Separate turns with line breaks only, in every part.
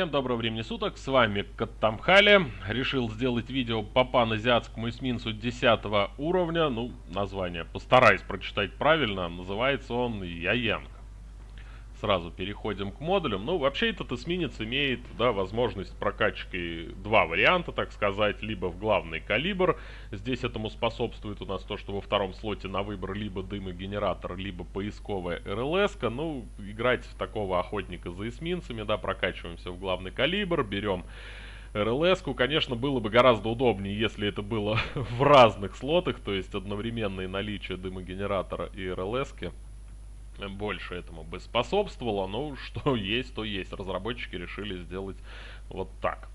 Всем доброго времени суток, с вами Каттамхали. Решил сделать видео по паназиатскому эсминцу 10 уровня. Ну, название постараюсь прочитать правильно. Называется он Яянг. Сразу переходим к модулям. Ну, вообще этот эсминец имеет, да, возможность прокачки два варианта, так сказать. Либо в главный калибр. Здесь этому способствует у нас то, что во втором слоте на выбор либо дымогенератор, либо поисковая РЛС. -ка. Ну, играть в такого охотника за эсминцами, да, прокачиваемся в главный калибр, берем... РЛС-ку, конечно, было бы гораздо удобнее, если это было в разных слотах, то есть одновременное наличие дымогенератора и РЛС-ки больше этому бы способствовало. Но что есть, то есть. Разработчики решили сделать вот так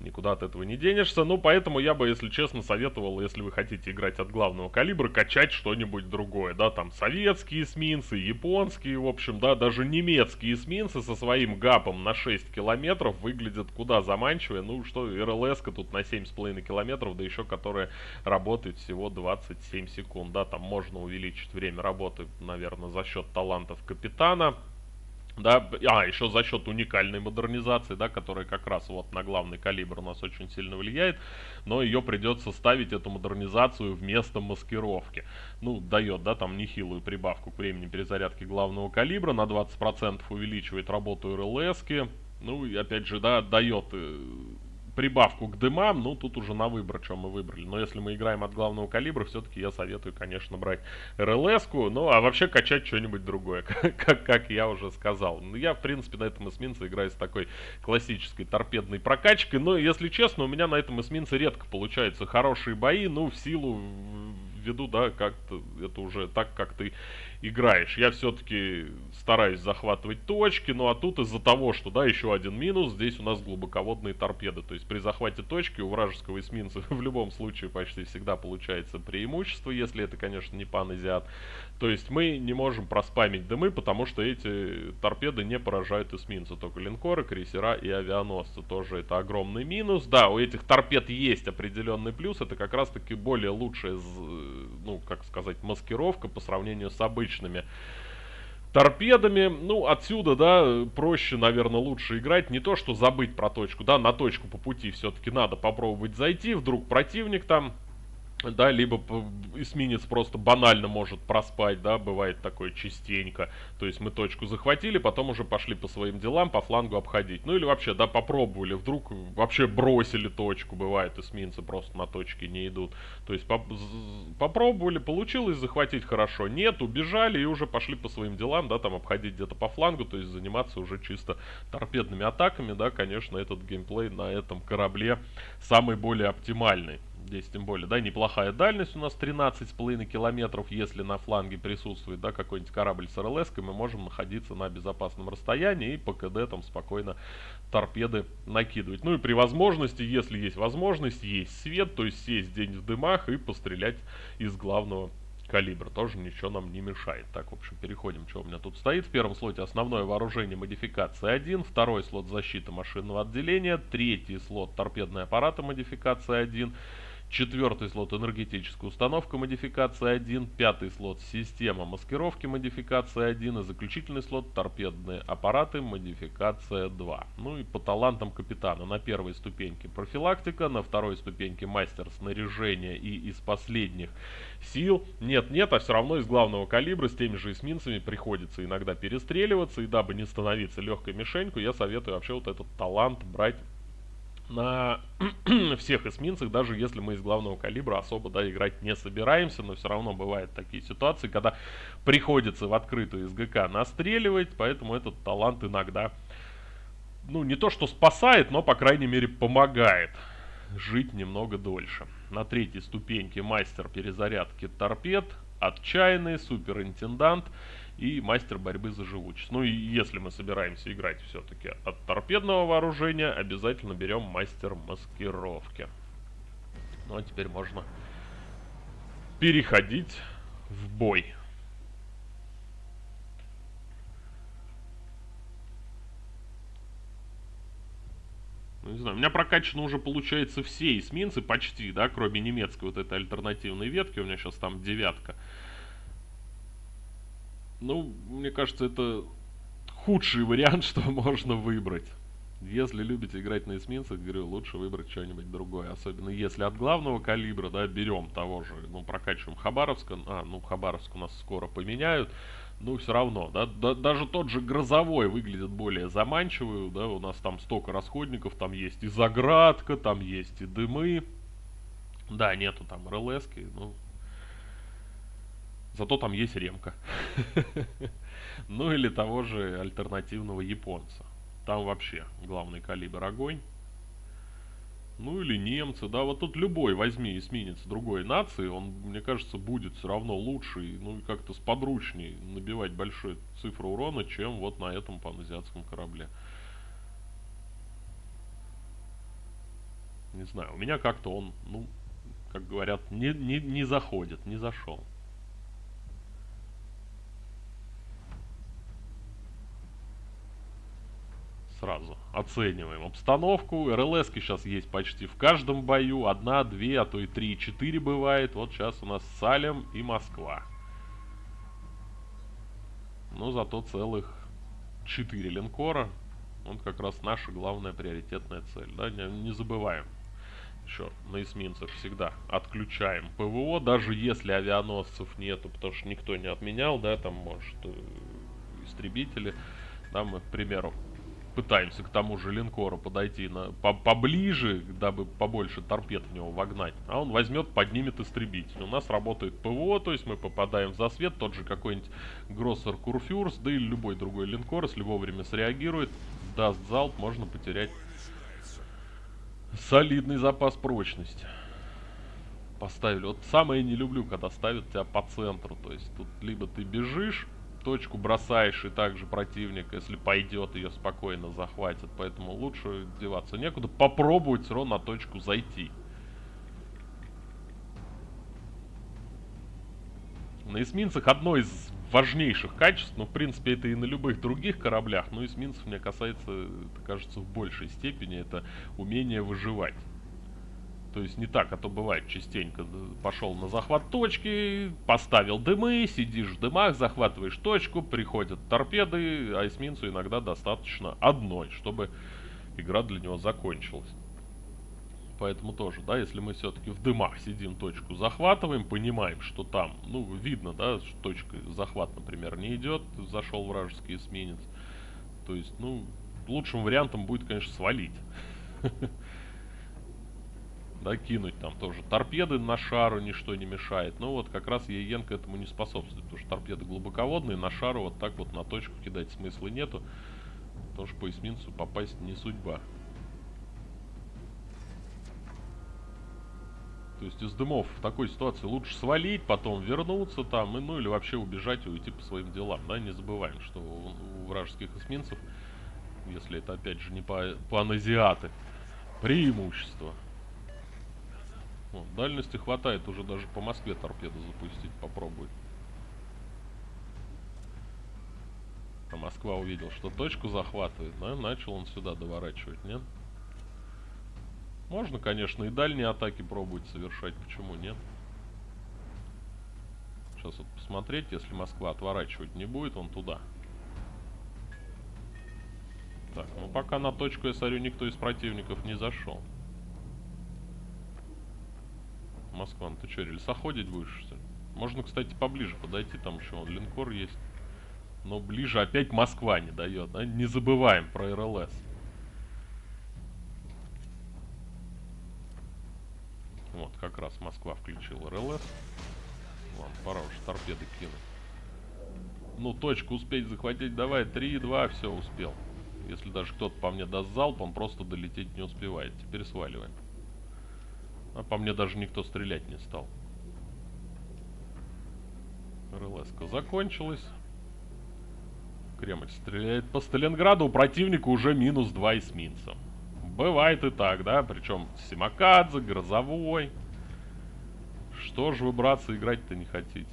никуда от этого не денешься. Ну, поэтому я бы, если честно, советовал, если вы хотите играть от главного калибра, качать что-нибудь другое, да, там советские эсминцы, японские, в общем, да, даже немецкие эсминцы со своим гапом на 6 километров выглядят куда заманчивее, ну, что РЛС-ка тут на 7,5 километров, да еще которая работает всего 27 секунд, да, там можно увеличить время работы, наверное, за счет талантов капитана, да, а, еще за счет уникальной модернизации, да, которая как раз вот на главный калибр у нас очень сильно влияет, но ее придется ставить, эту модернизацию, вместо маскировки. Ну, дает, да, там нехилую прибавку к времени перезарядки главного калибра, на 20% увеличивает работу РЛСки, ну, и опять же, да, дает прибавку к дымам, ну, тут уже на выбор, что мы выбрали. Но если мы играем от главного калибра, все-таки я советую, конечно, брать РЛС-ку, ну, а вообще качать что-нибудь другое, как, как я уже сказал. Ну, я, в принципе, на этом эсминце играю с такой классической торпедной прокачкой, но, если честно, у меня на этом эсминце редко получаются хорошие бои, ну, в силу ввиду, да, как-то это уже так, как ты играешь. Я все-таки стараюсь захватывать точки, ну а тут из-за того, что, да, еще один минус, здесь у нас глубоководные торпеды. То есть при захвате точки у вражеского эсминца в любом случае почти всегда получается преимущество, если это, конечно, не паназиат. То есть мы не можем проспамить дымы, потому что эти торпеды не поражают эсминца, только линкоры, крейсера и авианосцы. Тоже это огромный минус. Да, у этих торпед есть определенный плюс, это как раз таки более лучшая, ну, как сказать, маскировка по сравнению с обычными торпедами. Ну, отсюда, да, проще, наверное, лучше играть. Не то, что забыть про точку, да, на точку по пути все-таки надо попробовать зайти. Вдруг противник там да, либо эсминец просто банально может проспать, да, бывает такое частенько. То есть мы точку захватили, потом уже пошли по своим делам, по флангу обходить. Ну или вообще, да, попробовали, вдруг вообще бросили точку, бывает, эсминцы просто на точке не идут. То есть поп попробовали, получилось захватить хорошо, нет, убежали и уже пошли по своим делам, да, там обходить где-то по флангу, то есть заниматься уже чисто торпедными атаками, да, конечно, этот геймплей на этом корабле самый более оптимальный. Здесь тем более, да, неплохая дальность у нас 13,5 километров, если на фланге присутствует, да, какой-нибудь корабль с РЛС, мы можем находиться на безопасном расстоянии и по КД там спокойно торпеды накидывать. Ну и при возможности, если есть возможность, есть свет, то есть сесть день в дымах и пострелять из главного калибра. Тоже ничего нам не мешает. Так, в общем, переходим, что у меня тут стоит. В первом слоте основное вооружение модификации 1, второй слот защита машинного отделения, третий слот торпедные аппараты модификации 1, Четвертый слот энергетическая установка модификация 1, пятый слот система маскировки модификация 1 и заключительный слот торпедные аппараты модификация 2. Ну и по талантам капитана на первой ступеньке профилактика, на второй ступеньке мастер снаряжения и из последних сил. Нет-нет, а все равно из главного калибра с теми же эсминцами приходится иногда перестреливаться и дабы не становиться легкой мишенькой, я советую вообще вот этот талант брать на всех эсминцах, даже если мы из главного калибра особо да, играть не собираемся, но все равно бывают такие ситуации, когда приходится в открытую СГК настреливать, поэтому этот талант иногда, ну не то что спасает, но по крайней мере помогает жить немного дольше. На третьей ступеньке мастер перезарядки торпед, отчаянный, суперинтендант и мастер борьбы за живучесть. Ну и если мы собираемся играть все-таки от торпедного вооружения, обязательно берем мастер маскировки. Ну а теперь можно переходить в бой. Ну, не знаю, у меня прокачаны уже, получается, все эсминцы почти, да, кроме немецкой вот этой альтернативной ветки. У меня сейчас там девятка. Ну, мне кажется, это худший вариант, что можно выбрать. Если любите играть на эсминцах, говорю, лучше выбрать что-нибудь другое. Особенно если от главного калибра, да, берем того же, ну, прокачиваем Хабаровска. А, ну, Хабаровск у нас скоро поменяют. Ну, все равно, да, да, даже тот же Грозовой выглядит более заманчивый, да, у нас там столько расходников, там есть и заградка, там есть и дымы. Да, нету там РЛСки, ну, зато там есть ремка. Ну, или того же альтернативного японца. Там вообще главный калибр огонь. Ну или немцы, да, вот тут любой возьми эсминец другой нации, он, мне кажется, будет все равно лучше, ну и как-то сподручней набивать большую цифру урона, чем вот на этом паназиатском корабле. Не знаю, у меня как-то он, ну, как говорят, не, не, не заходит, не зашел. Сразу оцениваем обстановку. РЛС сейчас есть почти в каждом бою. Одна, две, а то и три, четыре бывает. Вот сейчас у нас Салем и Москва. Но зато целых четыре линкора. Вот как раз наша главная приоритетная цель. Да? Не, не забываем. Еще на эсминцах всегда отключаем ПВО, даже если авианосцев нету, потому что никто не отменял, да, там, может, э, истребители. Да, мы, к примеру, пытаемся к тому же линкору подойти на, по, поближе, дабы побольше торпед в него вогнать. А он возьмет, поднимет истребитель. У нас работает ПВО, то есть мы попадаем в засвет, тот же какой-нибудь Гроссер Курфюрс, да или любой другой линкор, если вовремя среагирует, даст залп, можно потерять солидный запас прочности. Поставили. Вот самое не люблю, когда ставят тебя по центру. То есть тут либо ты бежишь, точку бросаешь, и также противник, если пойдет, ее спокойно захватит. Поэтому лучше деваться некуда. Попробовать все равно на точку зайти. На эсминцах одно из важнейших качеств, но в принципе это и на любых других кораблях, но эсминцев мне касается, это кажется, в большей степени, это умение выживать. То есть не так, а то бывает частенько. Пошел на захват точки, поставил дымы, сидишь в дымах, захватываешь точку, приходят торпеды, а эсминцу иногда достаточно одной, чтобы игра для него закончилась. Поэтому тоже, да, если мы все-таки в дымах сидим, точку захватываем, понимаем, что там, ну, видно, да, что точка захват, например, не идет, зашел вражеский эсминец. То есть, ну, лучшим вариантом будет, конечно, свалить. да, кинуть там тоже торпеды на шару ничто не мешает. Но вот как раз ЕЕН к этому не способствует, потому что торпеды глубоководные, на шару вот так вот на точку кидать смысла нету, потому что по эсминцу попасть не судьба. То есть из дымов в такой ситуации лучше свалить, потом вернуться там, и, ну или вообще убежать и уйти по своим делам. Да, не забываем, что у, у вражеских эсминцев, если это опять же не по паназиаты, преимущество. О, дальности хватает уже даже по Москве торпеду запустить, попробуй. А Москва увидел, что точку захватывает, да, начал он сюда доворачивать, нет? Можно, конечно, и дальние атаки пробовать совершать, почему нет? Сейчас вот посмотреть, если Москва отворачивать не будет, он туда. Так, ну пока на точку, я смотрю, никто из противников не зашел. Москва, ну ты что, рельсоходить будешь, что ли? Можно, кстати, поближе подойти, там еще вон линкор есть. Но ближе опять Москва не дает, да? Не забываем про РЛС. Вот, как раз Москва включил РЛС. Ладно, пора уже торпеды кинуть. Ну, точку успеть захватить, давай, 3-2, все, успел. Если даже кто-то по мне даст залп, он просто долететь не успевает. Теперь сваливаем. А по мне даже никто стрелять не стал. РЛС закончилась. Кремль стреляет по Сталинграду. У противника уже минус 2 эсминца. Бывает и так, да? Причем Симакадзе, Грозовой. Что же вы, братцы, играть-то не хотите?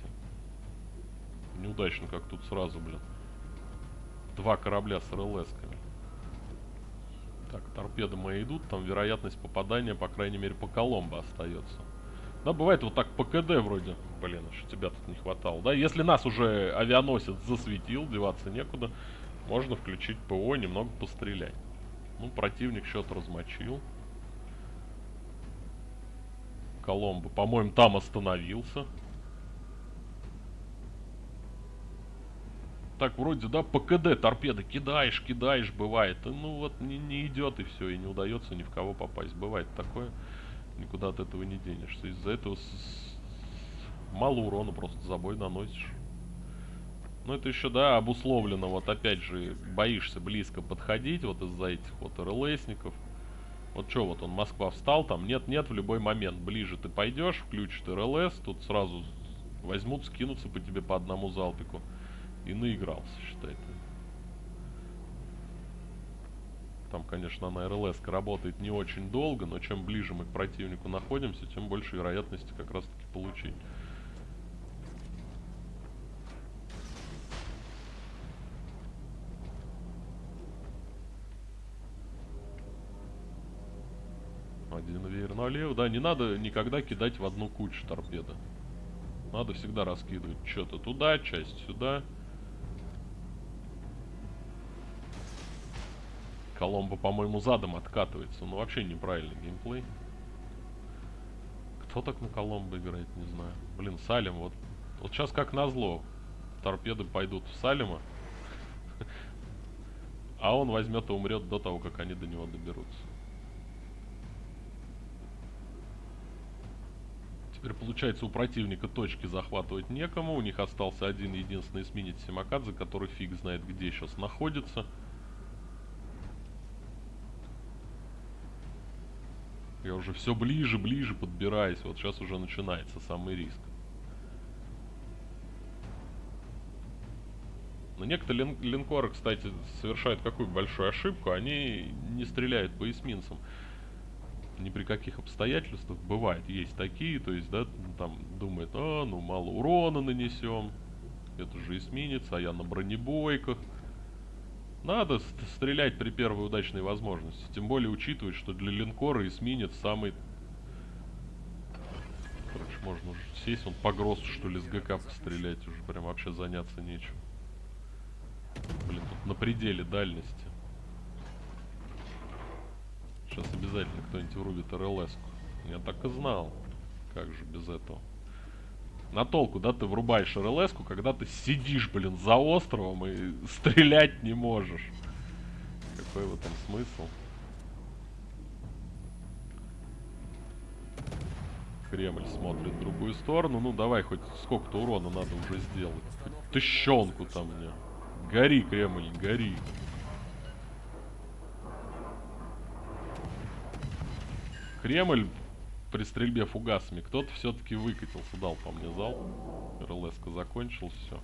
Неудачно как тут сразу, блин. Два корабля с РЛСками. Так, торпеды мои идут, там вероятность попадания, по крайней мере, по Коломбо остается. Да, бывает вот так по КД вроде. Блин, что тебя тут не хватало. Да, если нас уже авианосец засветил, деваться некуда, можно включить ПО, немного пострелять. Ну, противник счет размочил. Коломбо, по-моему, там остановился. Так, вроде, да, по КД торпеды кидаешь, кидаешь, бывает. Ну вот не, не идет и все, и не удается ни в кого попасть. Бывает такое. Никуда от этого не денешься. Из-за этого с, с, мало урона просто забой наносишь. Ну это еще, да, обусловлено. Вот опять же, боишься близко подходить вот из-за этих вот РЛСников. Вот что, вот он, Москва встал, там нет-нет, в любой момент. Ближе ты пойдешь, включит РЛС, тут сразу возьмут, скинутся по тебе по одному залпику. И наигрался, считай ты. Там, конечно, на РЛС работает не очень долго, но чем ближе мы к противнику находимся, тем больше вероятности как раз таки получить. Один веер налево. Да, не надо никогда кидать в одну кучу торпеды. Надо всегда раскидывать что-то туда, часть сюда. Коломбо, по-моему, задом откатывается. Ну, вообще неправильный геймплей. Кто так на Коломбо играет, не знаю. Блин, Салим, вот... Вот сейчас как назло. Торпеды пойдут в Салима. А он возьмет и умрет до того, как они до него доберутся. Теперь получается у противника точки захватывать некому. У них остался один единственный эсминец Симакадзе, который фиг знает где сейчас находится. Я уже все ближе, ближе подбираюсь. Вот сейчас уже начинается самый риск. Но некоторые лин линкоры, кстати, совершают какую большую ошибку. Они не стреляют по эсминцам ни при каких обстоятельствах. Бывает, есть такие, то есть, да, там думает, а, ну мало урона нанесем. Это же эсминец, а я на бронебойках. Надо стрелять при первой удачной возможности. Тем более учитывать, что для линкора эсминец самый... Короче, можно уже сесть, он по что ли, с ГК пострелять. Уже прям вообще заняться нечем. Блин, тут на пределе дальности. Сейчас обязательно кто-нибудь врубит РЛС. -ку. Я так и знал. Как же без этого. На толку, да, ты врубаешь РЛС, когда ты сидишь, блин, за островом и стрелять не можешь. Какой в этом смысл? Кремль смотрит в другую сторону. Ну, давай, хоть сколько-то урона надо уже сделать. Хоть тыщенку там мне. Гори, Кремль, гори. Кремль при стрельбе фугасами кто-то все-таки выкатился, дал по мне зал. рлс закончил, все.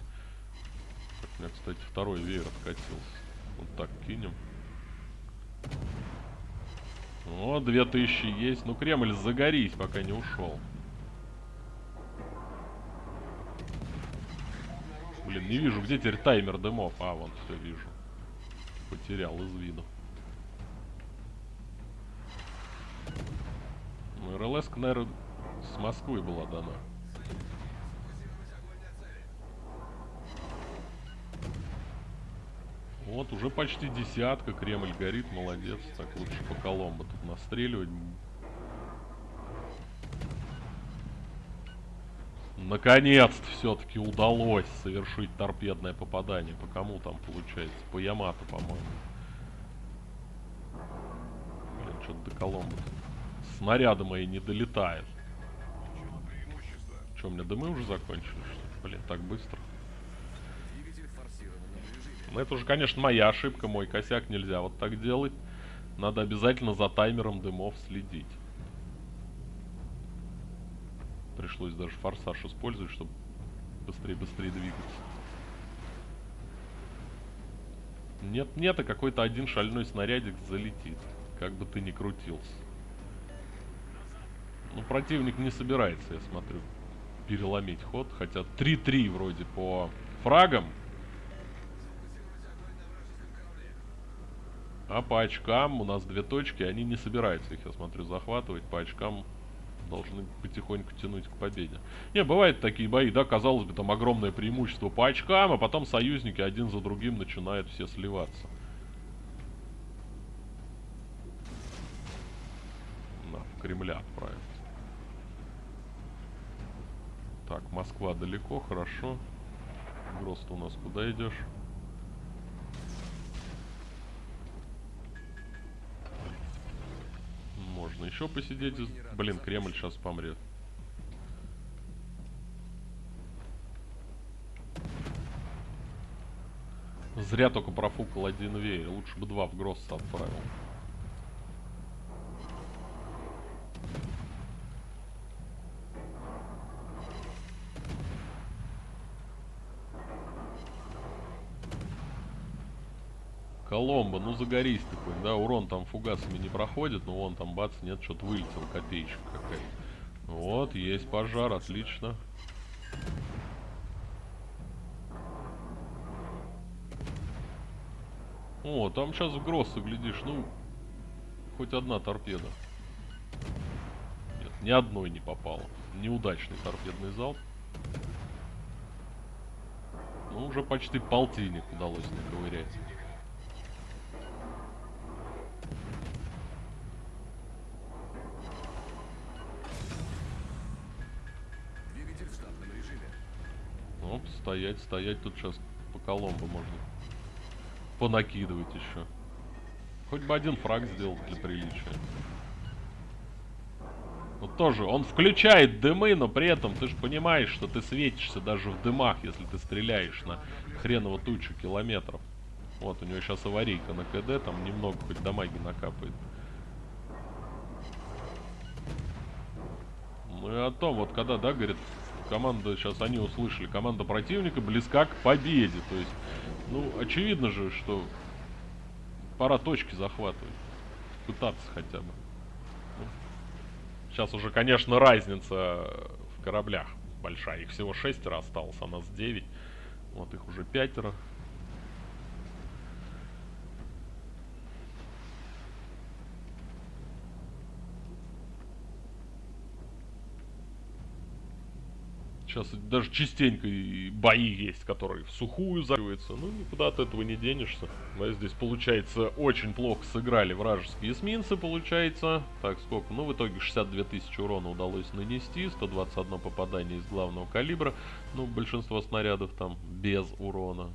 У меня, кстати, второй веер откатился. Вот так кинем. О, 2000 есть. Ну, Кремль, загорись, пока не ушел. Блин, не вижу, где теперь таймер дымов. А, вон, все вижу. Потерял из виду. РЛС, наверное, с Москвы была дана. Вот, уже почти десятка. Кремль горит, молодец. Так, лучше по Коломбо тут настреливать. Наконец-то все-таки удалось совершить торпедное попадание. По кому там получается? По Ямато, по-моему. Блин, что-то до Коломбо. -то снаряды мои не долетают. Что, у меня дымы уже закончились? Блин, так быстро. Ну, это уже, конечно, моя ошибка, мой косяк. Нельзя вот так делать. Надо обязательно за таймером дымов следить. Пришлось даже форсаж использовать, чтобы быстрее-быстрее двигаться. Нет-нет, а какой-то один шальной снарядик залетит. Как бы ты ни крутился. Ну, противник не собирается, я смотрю, переломить ход. Хотя 3-3 вроде по фрагам. А по очкам у нас две точки, они не собираются их, я смотрю, захватывать. По очкам должны потихоньку тянуть к победе. Не, бывают такие бои, да, казалось бы, там огромное преимущество по очкам, а потом союзники один за другим начинают все сливаться. Кремля отправить. Так, Москва далеко, хорошо. Грост у нас куда идешь? Можно еще посидеть. Блин, Кремль сейчас помрет. Зря только профукал один веер. Лучше бы два в Гросса отправил. Коломбо, ну загорись ты хоть, да, урон там фугасами не проходит, но вон там бац, нет, что-то вылетел, копеечка какая Вот, есть пожар, отлично. О, там сейчас в Гроссы, глядишь, ну, хоть одна торпеда. Нет, ни одной не попало. Неудачный торпедный залп. Ну, уже почти полтинник удалось наковырять. Стоять, стоять. Тут сейчас по Коломбо можно понакидывать еще. Хоть бы один фраг сделал для приличия. Ну тоже, он включает дымы, но при этом ты же понимаешь, что ты светишься даже в дымах, если ты стреляешь на хреново тучу километров. Вот, у него сейчас аварийка на КД, там немного хоть дамаги накапает. Ну и о том, вот когда, да, говорит, команда, сейчас они услышали, команда противника близка к победе. То есть ну, очевидно же, что пора точки захватывать. Пытаться хотя бы. Ну, сейчас уже, конечно, разница в кораблях большая. Их всего шестеро осталось, а нас девять. Вот их уже пятеро. Сейчас даже частенько и бои есть, которые в сухую завариваются. Ну, никуда от этого не денешься. Да, здесь, получается, очень плохо сыграли вражеские эсминцы, получается. Так, сколько? Ну, в итоге 62 тысячи урона удалось нанести. 121 попадание из главного калибра. Ну, большинство снарядов там без урона.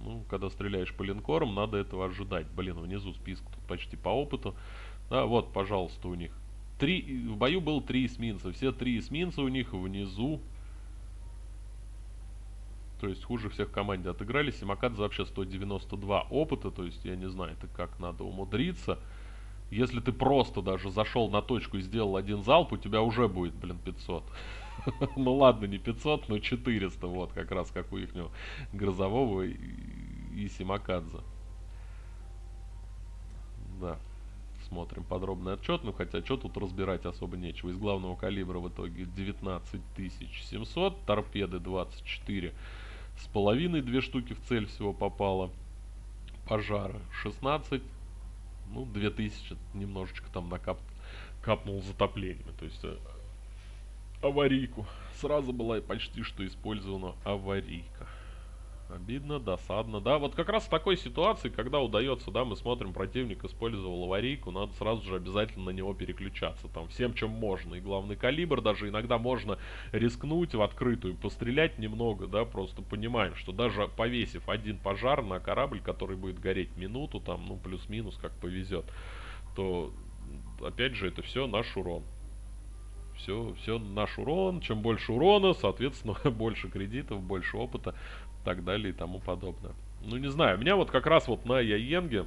Ну, когда стреляешь по линкорам, надо этого ожидать. Блин, внизу список тут почти по опыту. Да, вот, пожалуйста, у них. Три, в бою было три эсминца. Все три эсминца у них внизу то есть хуже всех в команде отыгрались. Симакадзе вообще 192 опыта, то есть я не знаю, это как надо умудриться. Если ты просто даже зашел на точку и сделал один залп, у тебя уже будет, блин, 500. ну ладно, не 500, но 400, вот, как раз как у их Грозового и, Симакадзе. Да, смотрим подробный отчет, ну хотя что тут разбирать особо нечего. Из главного калибра в итоге 19700, торпеды 24 с половиной две штуки в цель всего попало. Пожара 16. Ну, 2000 немножечко там накап капнул затоплениями. То есть э, аварийку. Сразу была почти что использована аварийка. Обидно, досадно, да. Вот как раз в такой ситуации, когда удается, да, мы смотрим, противник использовал аварийку, надо сразу же обязательно на него переключаться. Там всем, чем можно. И главный калибр, даже иногда можно рискнуть в открытую, пострелять немного, да, просто понимаем, что даже повесив один пожар на корабль, который будет гореть минуту, там, ну, плюс-минус, как повезет, то, опять же, это все наш урон все, все наш урон. Чем больше урона, соответственно, больше кредитов, больше опыта так далее и тому подобное. Ну, не знаю, у меня вот как раз вот на Яенге,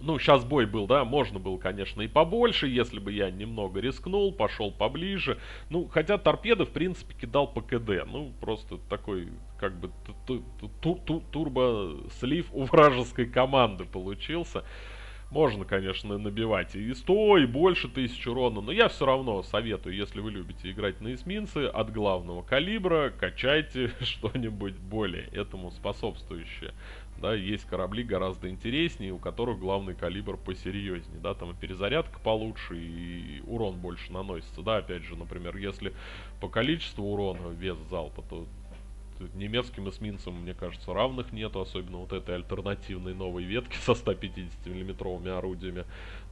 ну, сейчас бой был, да, можно было, конечно, и побольше, если бы я немного рискнул, пошел поближе. Ну, хотя торпеды, в принципе, кидал по КД. Ну, просто такой, как бы, турбо-слив у вражеской команды получился. Можно, конечно, набивать и 100, и больше тысяч урона, но я все равно советую, если вы любите играть на эсминцы, от главного калибра качайте что-нибудь более этому способствующее. Да, есть корабли гораздо интереснее, у которых главный калибр посерьезнее, да, там и перезарядка получше, и урон больше наносится, да, опять же, например, если по количеству урона вес залпа, то немецким эсминцам, мне кажется, равных нету, особенно вот этой альтернативной новой ветки со 150 миллиметровыми орудиями.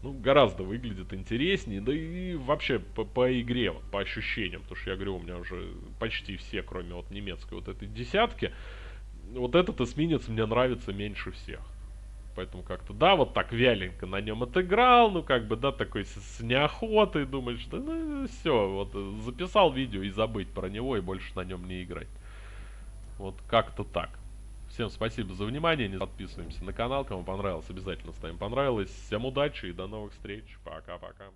Ну, гораздо выглядит интереснее, да и вообще по, по игре, вот, по ощущениям, потому что я говорю, у меня уже почти все, кроме вот немецкой вот этой десятки, вот этот эсминец мне нравится меньше всех. Поэтому как-то, да, вот так вяленько на нем отыграл, ну как бы, да, такой с, с неохотой, думаешь, да, ну все, вот э, записал видео и забыть про него и больше на нем не играть. Вот как-то так. Всем спасибо за внимание, не подписываемся на канал, кому понравилось, обязательно ставим понравилось. Всем удачи и до новых встреч, пока-пока.